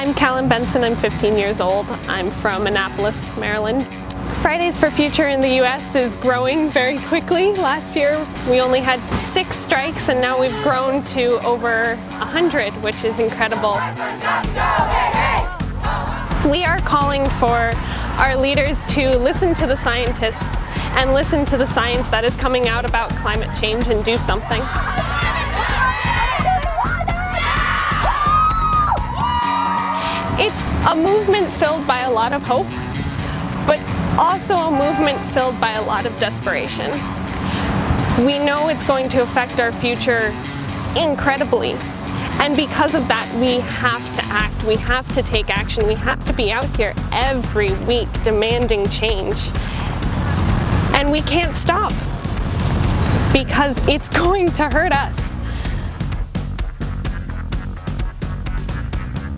I'm Callum Benson, I'm 15 years old. I'm from Annapolis, Maryland. Fridays for Future in the US is growing very quickly. Last year we only had six strikes and now we've grown to over 100, which is incredible. We are calling for our leaders to listen to the scientists and listen to the science that is coming out about climate change and do something. It's a movement filled by a lot of hope, but also a movement filled by a lot of desperation. We know it's going to affect our future incredibly, and because of that, we have to act, we have to take action, we have to be out here every week demanding change. And we can't stop because it's going to hurt us.